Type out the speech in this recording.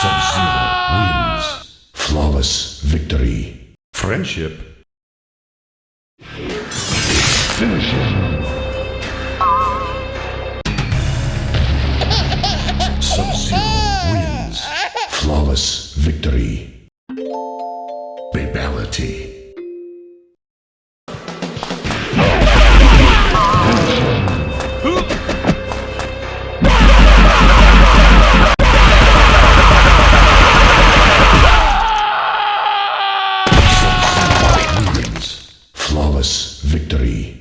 Sub-Zero wins. Flawless victory. Friendship. Finish him. Sub-Zero wins. Flawless victory. victory.